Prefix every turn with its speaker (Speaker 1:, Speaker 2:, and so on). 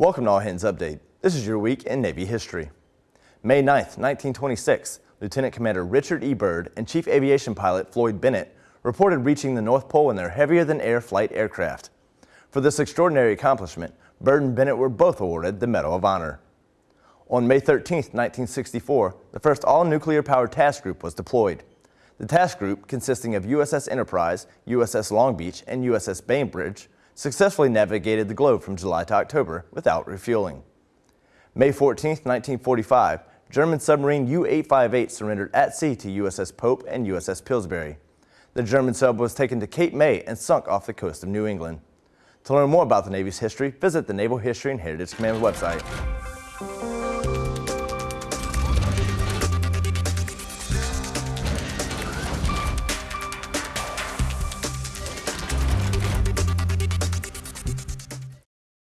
Speaker 1: Welcome to All Hands Update. This is your week in Navy history. May 9, 1926, Lieutenant Commander Richard E. Byrd and Chief Aviation Pilot Floyd Bennett reported reaching the North Pole in their heavier-than-air flight aircraft. For this extraordinary accomplishment, Byrd and Bennett were both awarded the Medal of Honor. On May 13, 1964, the first all-nuclear powered task group was deployed. The task group, consisting of USS Enterprise, USS Long Beach, and USS Bainbridge, successfully navigated the globe from July to October without refueling. May 14, 1945, German submarine U-858 surrendered at sea to USS Pope and USS Pillsbury. The German sub was taken to Cape May and sunk off the coast of New England. To learn more about the Navy's history, visit the Naval History and Heritage Command website.